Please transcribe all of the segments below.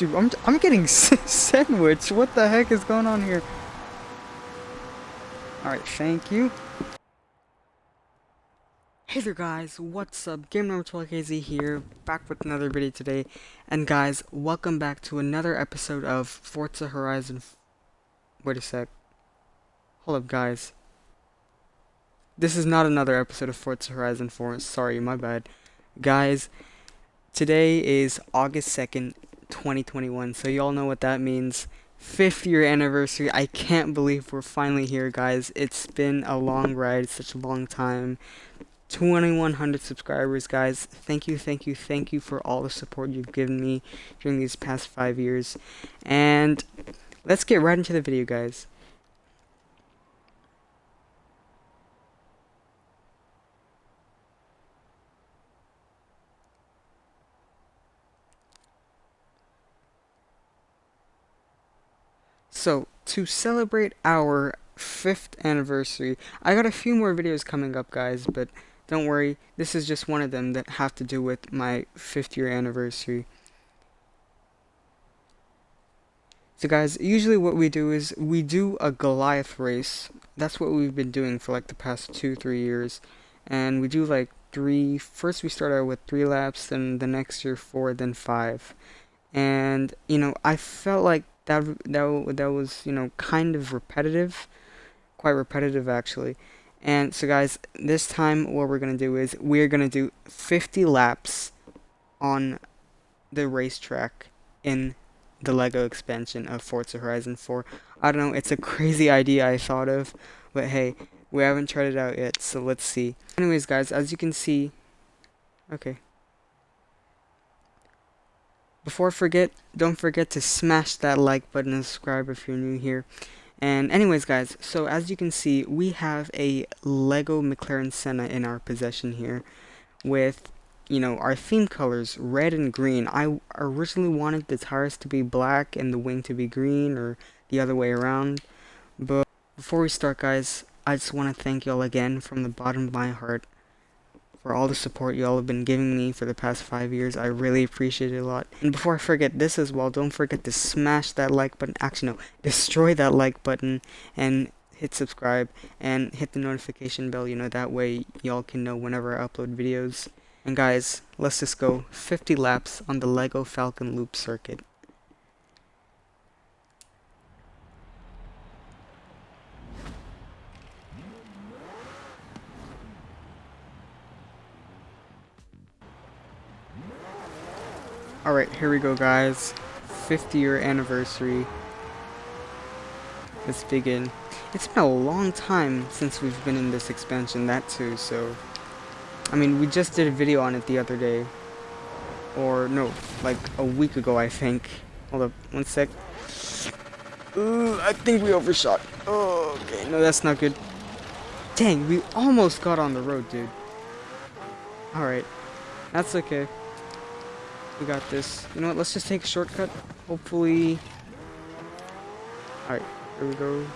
Dude, I'm, I'm getting sandwich. What the heck is going on here? Alright, thank you. Hey there guys, what's up? Game number 12KZ here, back with another video today. And guys, welcome back to another episode of Forza Horizon... Wait a sec. Hold up guys. This is not another episode of Forza Horizon 4, sorry, my bad. Guys, today is August 2nd, 2021. So y'all know what that means. Fifth year anniversary. I can't believe we're finally here, guys. It's been a long ride, such a long time. 2100 subscribers, guys. Thank you, thank you, thank you for all the support you've given me during these past five years. And let's get right into the video, guys. So, to celebrate our fifth anniversary, I got a few more videos coming up, guys, but don't worry, this is just one of them that have to do with my fifth year anniversary. So guys, usually what we do is we do a Goliath race. That's what we've been doing for like the past two, three years. And we do like three, first we start out with three laps, then the next year four, then five. And, you know, I felt like that that that was you know kind of repetitive, quite repetitive actually. And so guys, this time what we're gonna do is we're gonna do 50 laps on the racetrack in the Lego expansion of Forza Horizon 4. I don't know, it's a crazy idea I thought of, but hey, we haven't tried it out yet, so let's see. Anyways guys, as you can see, okay, before I forget, don't forget to smash that like button and subscribe if you're new here. And anyways guys, so as you can see, we have a Lego McLaren Senna in our possession here with, you know, our theme colors, red and green. I originally wanted the tires to be black and the wing to be green or the other way around. But before we start guys, I just want to thank y'all again from the bottom of my heart for all the support y'all have been giving me for the past five years. I really appreciate it a lot. And before I forget this as well, don't forget to smash that like button. Actually, no, destroy that like button and hit subscribe and hit the notification bell. You know, that way y'all can know whenever I upload videos. And guys, let's just go 50 laps on the LEGO Falcon Loop circuit. Alright, here we go guys. 50 year anniversary. Let's begin. It's been a long time since we've been in this expansion, that too, so... I mean, we just did a video on it the other day. Or, no, like a week ago, I think. Hold up, one sec. Ooh, I think we overshot. Oh, okay, no, that's not good. Dang, we almost got on the road, dude. Alright, that's okay. We got this. You know what? Let's just take a shortcut. Hopefully... Alright, here we go.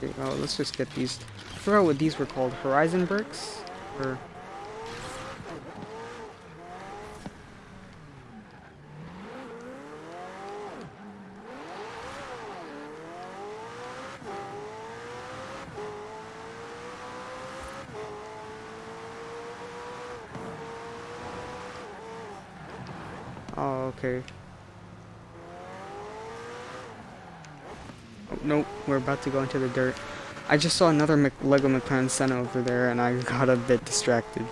Okay, well, let's just get these. I forgot what these were called. Horizon bricks? Or... Oh, okay. Oh, nope, we're about to go into the dirt. I just saw another Mc Lego McLaren Senna over there and I got a bit distracted.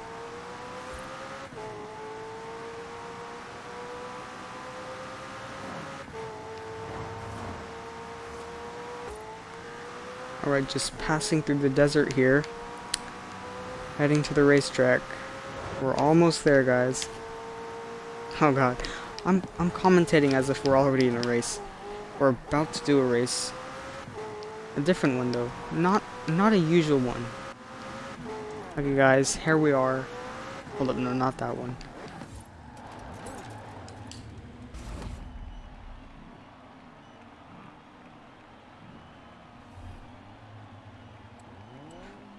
Alright, just passing through the desert here. Heading to the racetrack. We're almost there, guys. Oh god. I'm I'm commentating as if we're already in a race. We're about to do a race. A different one though. Not not a usual one. Okay guys, here we are. Hold up, no, not that one.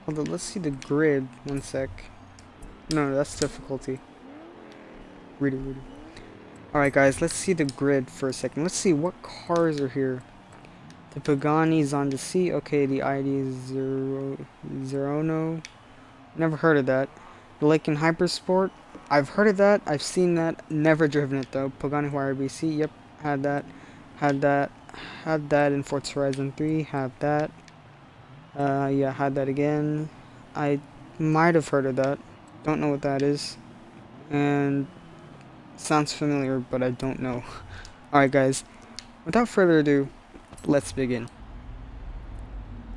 Hold on, let's see the grid. One sec. No, that's difficulty. Read it. Alright guys, let's see the grid for a second. Let's see what cars are here. The Pagani's on the sea. Okay, the ID is zero zero no. Never heard of that. The Lykan Hypersport. I've heard of that. I've seen that. Never driven it though. Pagani Huayra BC. Yep, had that. Had that. Had that in Forza Horizon 3. Had that. Uh, yeah, had that again. I might have heard of that. Don't know what that is. And sounds familiar, but I don't know. Alright guys, without further ado, let's begin.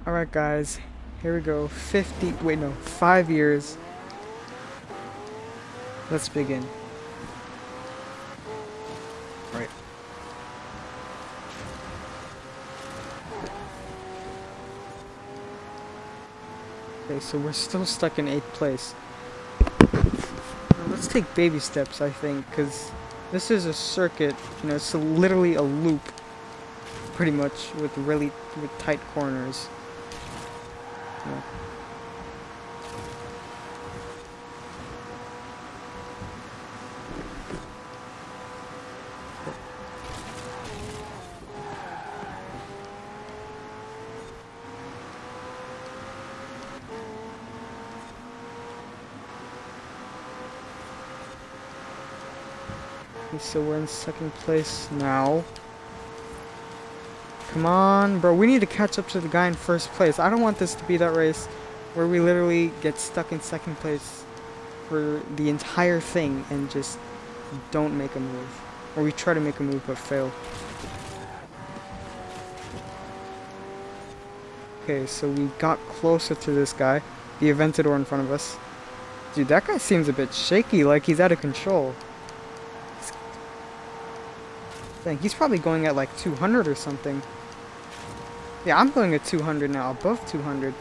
Alright guys, here we go. 50, wait no, 5 years. Let's begin. Right. Okay, so we're still stuck in 8th place. Let's take baby steps, I think, because this is a circuit, you know, it's literally a loop pretty much with really with tight corners. Yeah. So we're in second place now. Come on, bro. We need to catch up to the guy in first place. I don't want this to be that race where we literally get stuck in second place for the entire thing and just don't make a move. Or we try to make a move but fail. Okay, so we got closer to this guy. The Aventador in front of us. Dude, that guy seems a bit shaky, like he's out of control. Dang, he's probably going at like 200 or something. Yeah, I'm going at 200 now, above 200.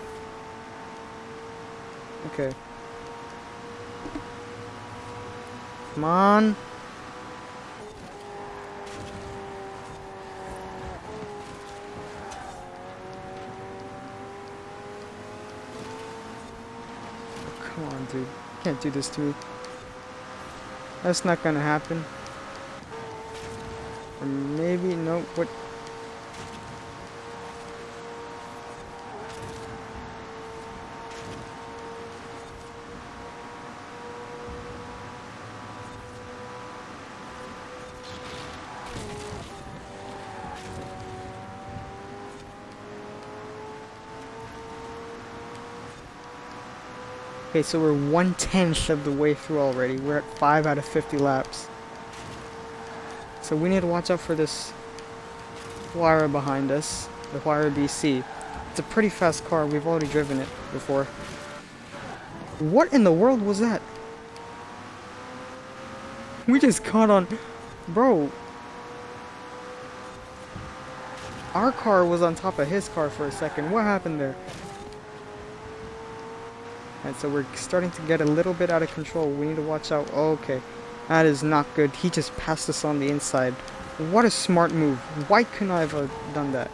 Okay. Come on. come on, dude. Can't do this to me. That's not gonna happen. Or maybe, no, what? Okay, so we're one-tenth of the way through already. We're at 5 out of 50 laps. So we need to watch out for this Huayra behind us, the Huayra BC. It's a pretty fast car, we've already driven it before. What in the world was that? We just caught on... Bro. Our car was on top of his car for a second. What happened there? And so we're starting to get a little bit out of control. We need to watch out. Okay. That is not good. He just passed us on the inside. What a smart move. Why couldn't I have uh, done that?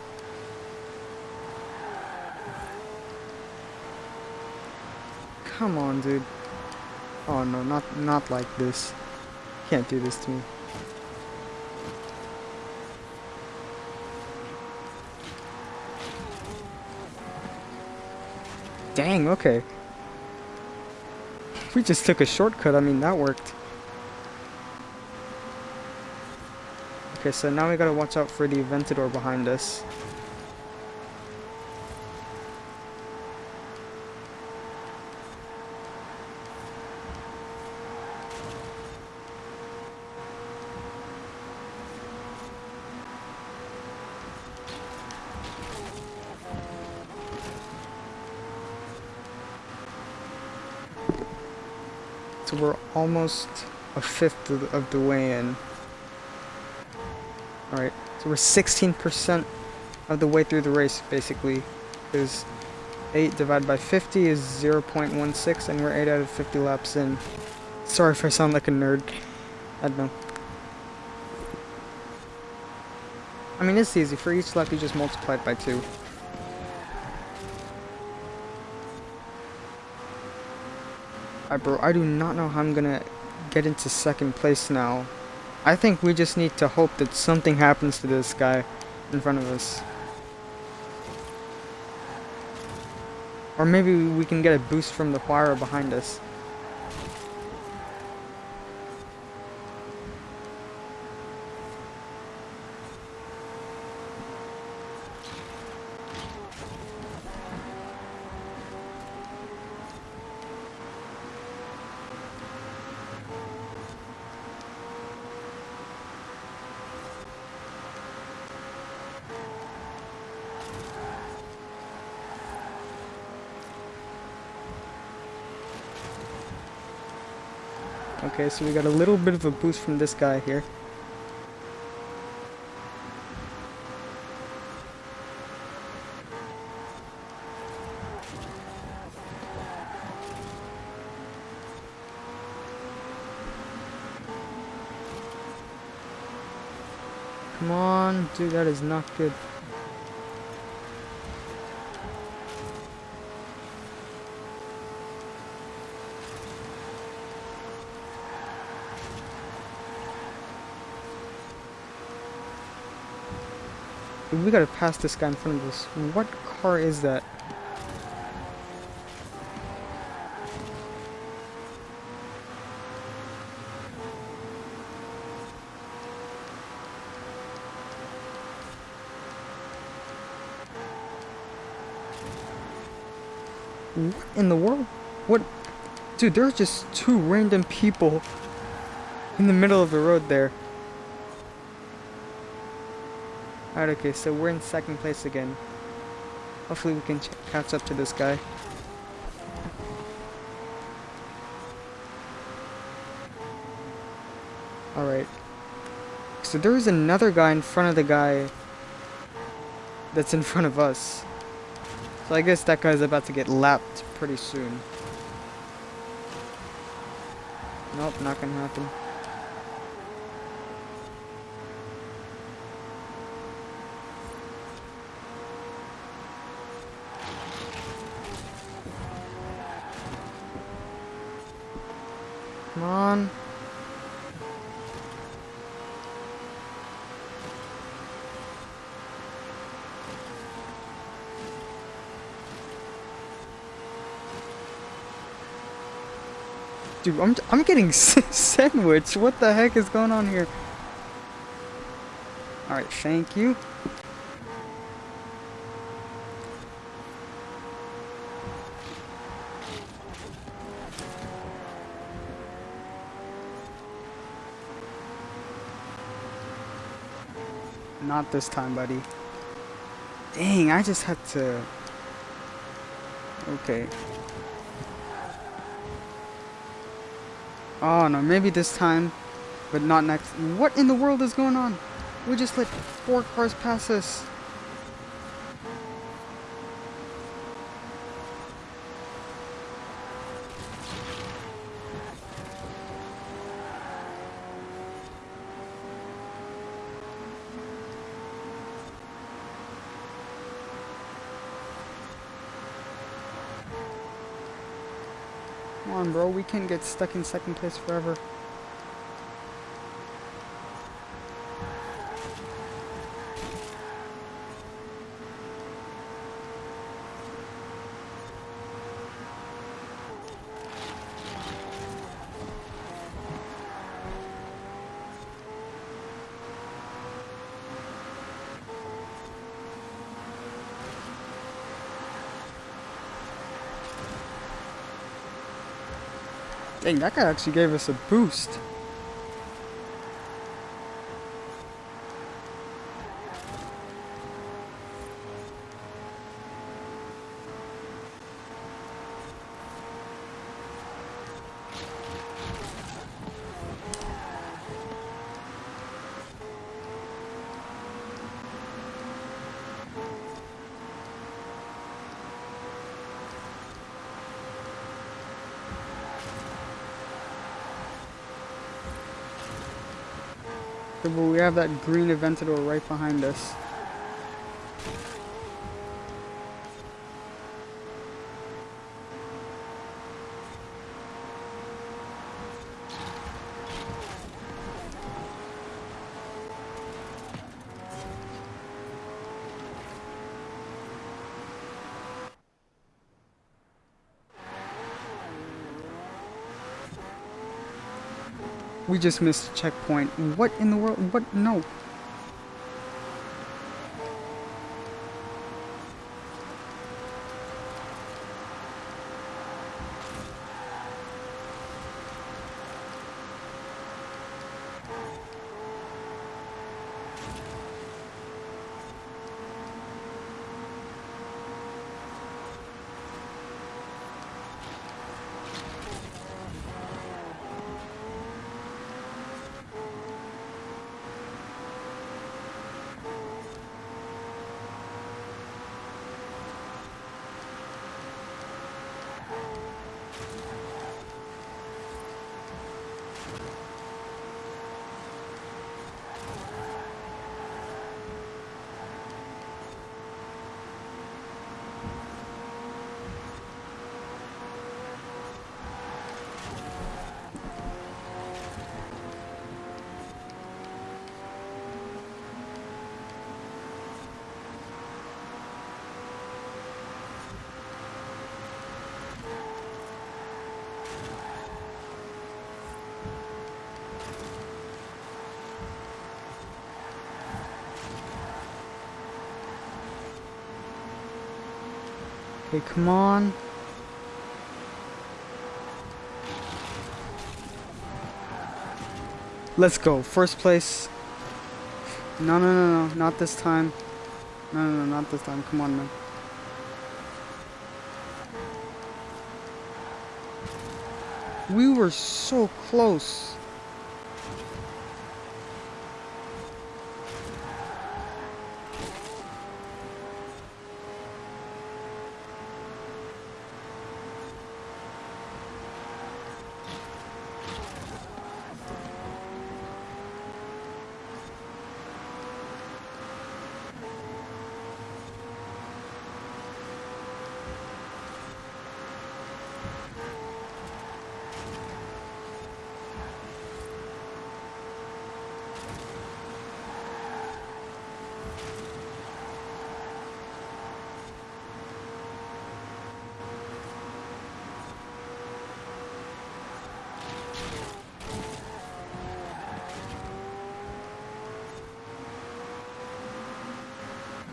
Come on, dude. Oh no, not not like this. Can't do this to me. Dang, okay. We just took a shortcut, I mean, that worked. Okay, so now we gotta watch out for the Aventador behind us. So we're almost a fifth of the way in. Alright, so we're 16% of the way through the race, basically. Because 8 divided by 50 is 0.16, and we're 8 out of 50 laps in. Sorry if I sound like a nerd. I don't know. I mean, it's easy. For each lap, you just multiply it by 2. Alright, bro, I do not know how I'm gonna get into second place now. I think we just need to hope that something happens to this guy in front of us. Or maybe we can get a boost from the Huayra behind us. Okay, so we got a little bit of a boost from this guy here. Come on, dude, that is not good. We gotta pass this guy in front of us. What car is that? What in the world? What? Dude, there's just two random people in the middle of the road there. Alright, okay, so we're in second place again. Hopefully we can catch up to this guy. Alright. So there's another guy in front of the guy that's in front of us. So I guess that guy's about to get lapped pretty soon. Nope, not gonna happen. On. Dude, I'm, I'm getting sandwiched. What the heck is going on here? Alright, thank you. Not this time, buddy. Dang, I just had to... Okay. Oh no, maybe this time, but not next. What in the world is going on? We just let four cars pass us. We can't get stuck in second place forever. Dang, that guy actually gave us a boost. We have that green Aventador right behind us. We just missed a checkpoint. What in the world? What? No. Okay, come on. Let's go. First place. No, no, no, no. Not this time. No, no, no. Not this time. Come on, man. We were so close.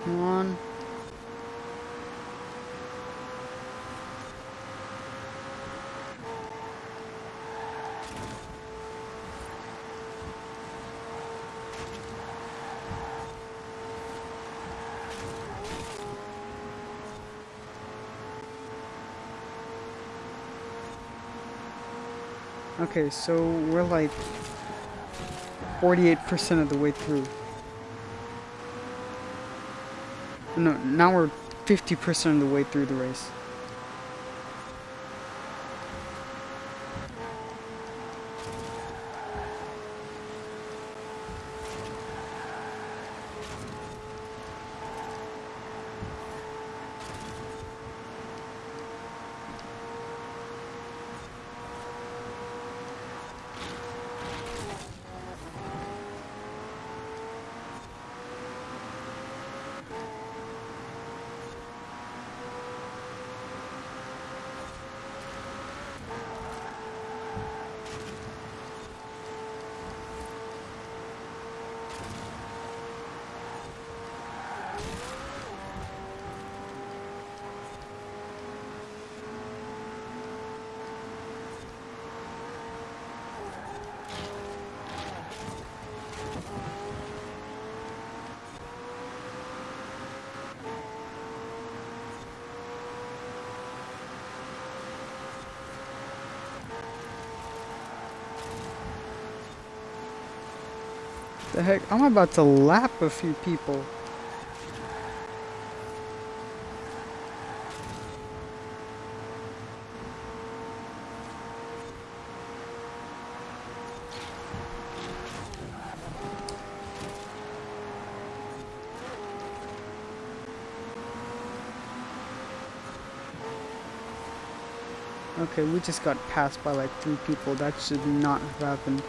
Come on. Okay, so we're like 48% of the way through. No, now we're 50% of the way through the race. The heck? I'm about to lap a few people. Okay, we just got passed by like three people. That should not have happened.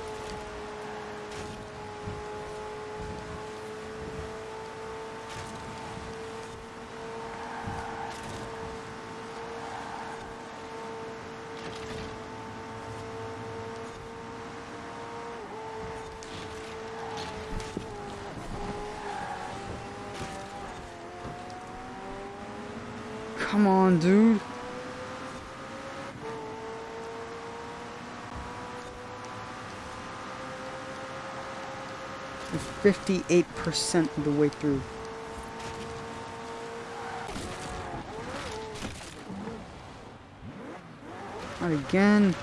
58% of the way through. Not again.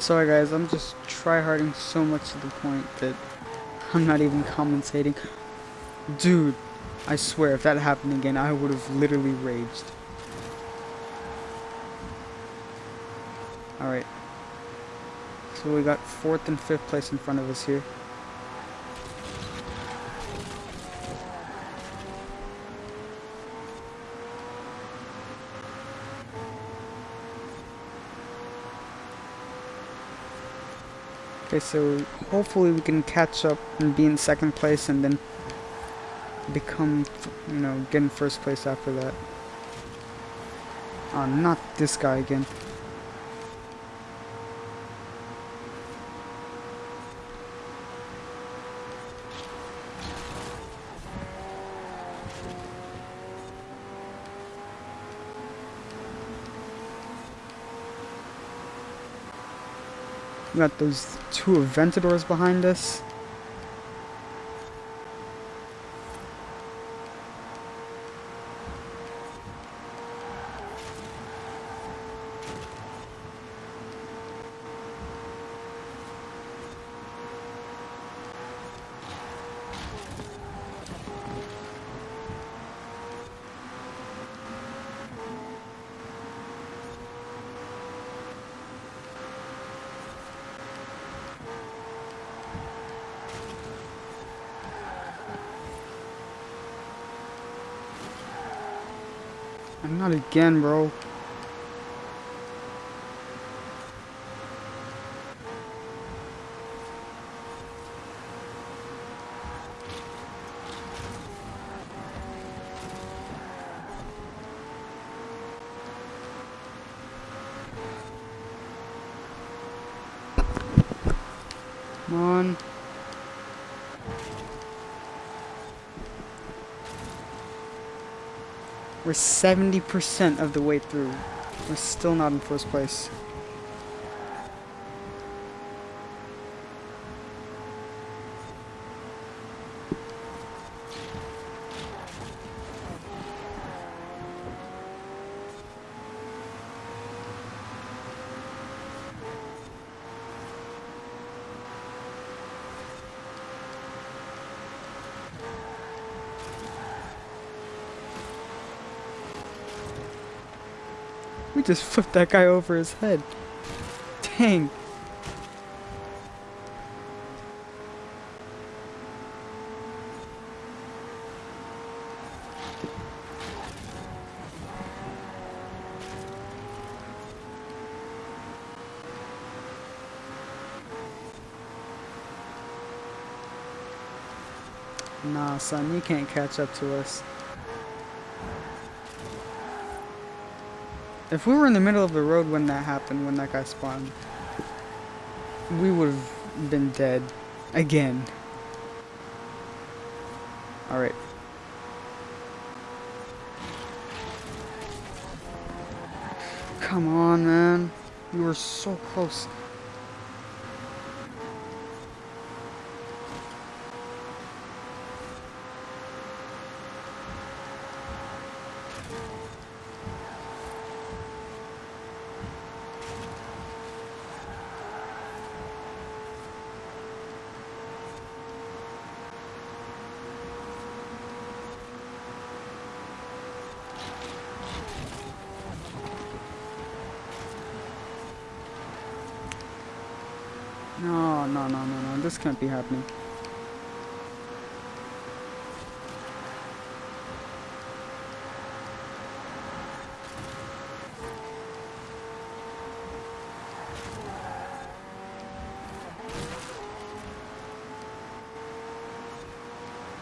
Sorry guys, I'm just tryharding so much to the point that I'm not even commentating. Dude, I swear if that happened again, I would have literally raged. Alright. So we got fourth and fifth place in front of us here. So hopefully we can catch up and be in second place and then become, you know, get in first place after that. Oh, not this guy again. We got those two Aventadors behind us. Not again, bro. Come on. We're 70% of the way through. We're still not in first place. We just flipped that guy over his head. Dang. Nah, son, you can't catch up to us. If we were in the middle of the road when that happened, when that guy spawned, we would have been dead. Again. Alright. Come on, man. You were so close. Oh, no, no, no, no. This can't be happening.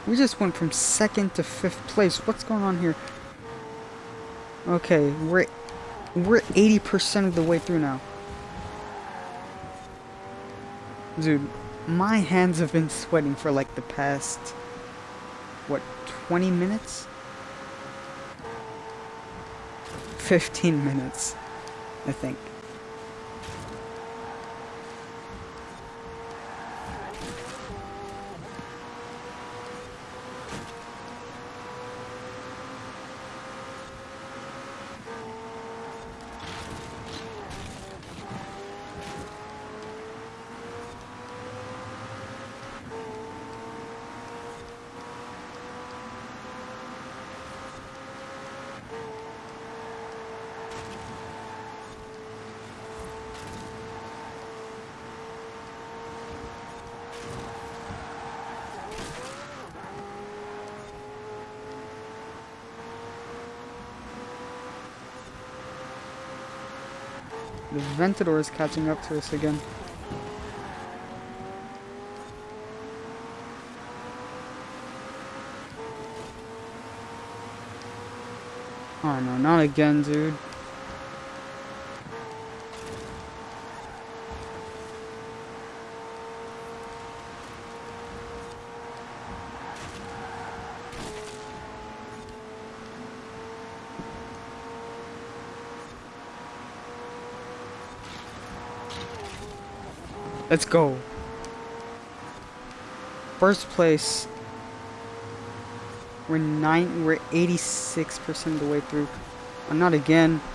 We just went from second to fifth place. What's going on here? Okay, we're we're 80% of the way through now. Dude, my hands have been sweating for like the past what 20 minutes? 15 minutes, I think. The Ventador is catching up to us again. Oh no, not again, dude. Let's go. First place. We're nine. We're 86% of the way through. Oh, not again.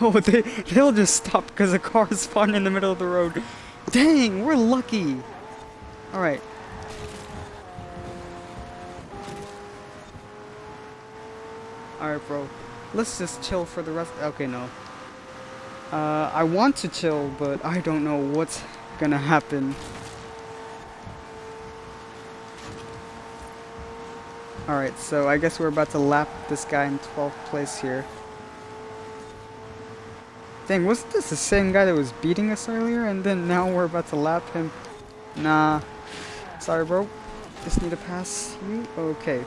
Oh, they they'll just stop because a car is spawned in the middle of the road. Dang, we're lucky. All right. Alright, bro. Let's just chill for the rest. Okay, no. Uh, I want to chill, but I don't know what's gonna happen. Alright, so I guess we're about to lap this guy in 12th place here. Dang, wasn't this the same guy that was beating us earlier? And then now we're about to lap him? Nah. Sorry, bro. Just need to pass you? Okay.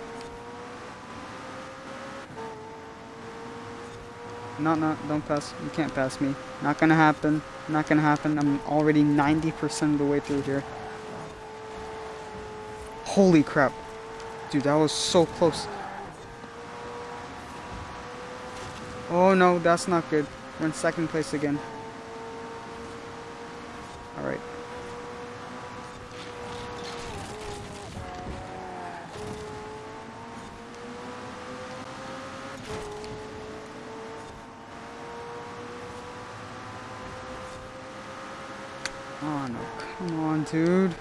No, no, don't pass. You can't pass me. Not gonna happen. Not gonna happen. I'm already 90% of the way through here. Holy crap. Dude, that was so close. Oh no, that's not good. We're in second place again. Alright. Oh no, come on, dude.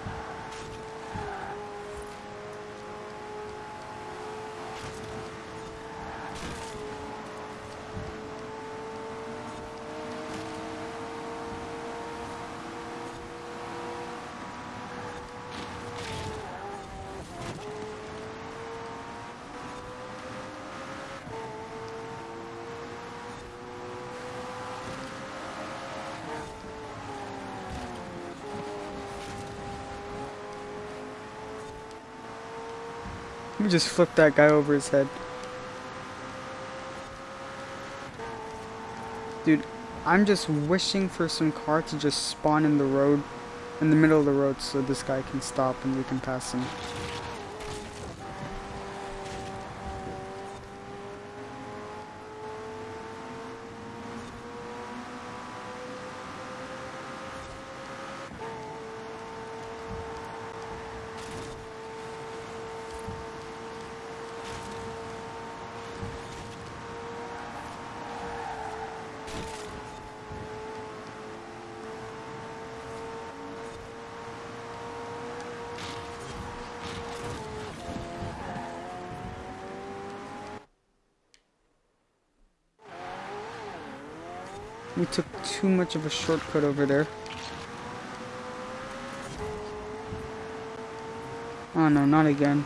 We just flipped that guy over his head. Dude, I'm just wishing for some car to just spawn in the road, in the middle of the road, so this guy can stop and we can pass him. Too much of a shortcut over there. Oh no, not again.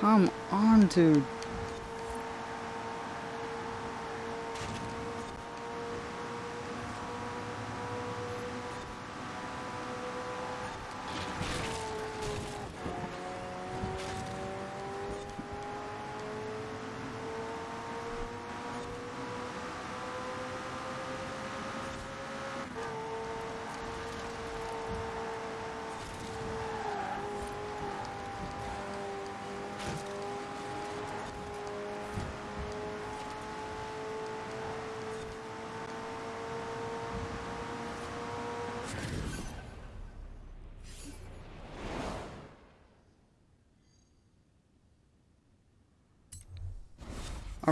Come on, dude.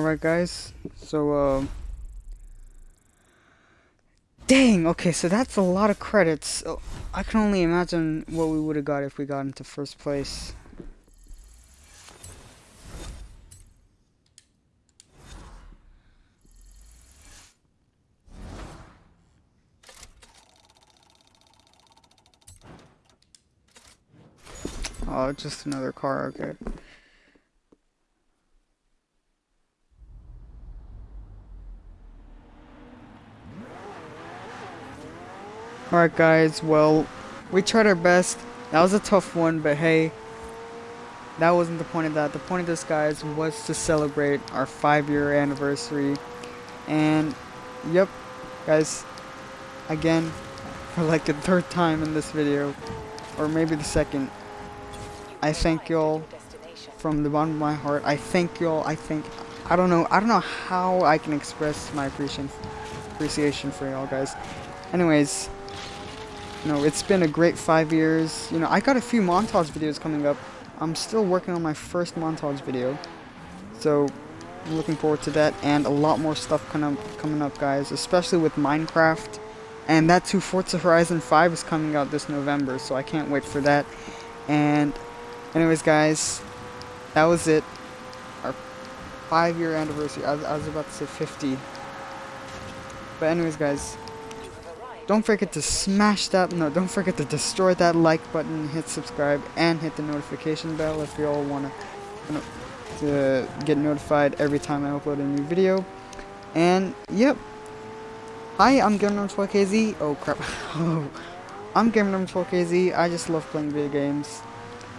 Alright guys, so uh, Dang, okay, so that's a lot of credits. Oh, I can only imagine what we would have got if we got into first place. Oh, just another car, okay. Alright guys, well, we tried our best. That was a tough one, but hey, that wasn't the point of that. The point of this, guys, was to celebrate our five-year anniversary. And, yep, guys, again, for like the third time in this video, or maybe the second, I thank y'all from the bottom of my heart. I thank y'all. I think, I don't know, I don't know how I can express my appreciation, appreciation for y'all, guys. Anyways, know, it's been a great five years. You know, I got a few montage videos coming up. I'm still working on my first montage video. So, I'm looking forward to that and a lot more stuff coming up, coming up guys, especially with Minecraft. And that too, Forza Horizon 5 is coming out this November, so I can't wait for that. And anyways guys, that was it. Our five year anniversary. I, I was about to say 50. But anyways guys, don't forget to smash that, no, don't forget to destroy that like button, hit subscribe, and hit the notification bell if you all want to get notified every time I upload a new video. And, yep. Hi, I'm GamerNumber12KZ. Oh, crap. oh. I'm GamerNumber12KZ. I just love playing video games.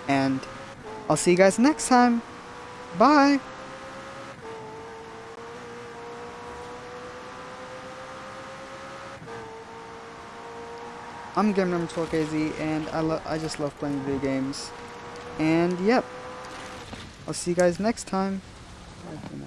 And I'll see you guys next time. Bye. I'm GamerNumber12KZ, and I, love I just love playing video games. And, yep. I'll see you guys next time. Bye